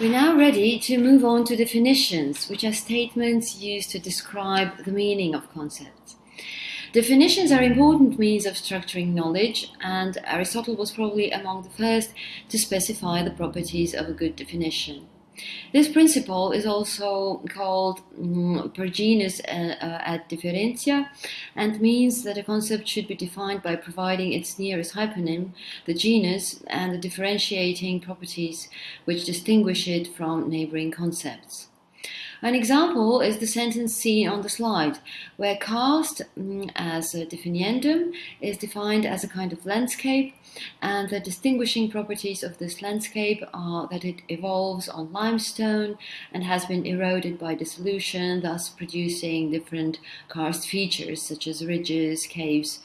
We're now ready to move on to definitions, which are statements used to describe the meaning of concepts. Definitions are important means of structuring knowledge, and Aristotle was probably among the first to specify the properties of a good definition. This principle is also called um, per genus uh, uh, ad differentia and means that a concept should be defined by providing its nearest hypernym, the genus, and the differentiating properties which distinguish it from neighboring concepts. An example is the sentence seen on the slide, where karst mm, as a definiendum is defined as a kind of landscape, and the distinguishing properties of this landscape are that it evolves on limestone and has been eroded by dissolution, thus producing different karst features such as ridges, caves,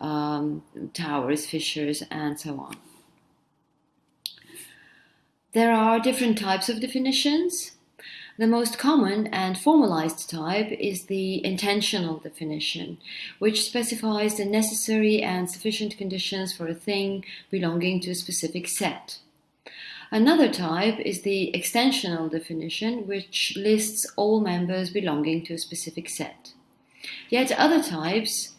um, towers, fissures, and so on. There are different types of definitions. The most common and formalized type is the intensional definition, which specifies the necessary and sufficient conditions for a thing belonging to a specific set. Another type is the extensional definition, which lists all members belonging to a specific set. Yet other types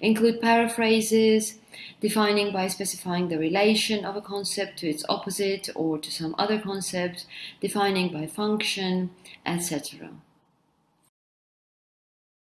include paraphrases, defining by specifying the relation of a concept to its opposite or to some other concept, defining by function, etc.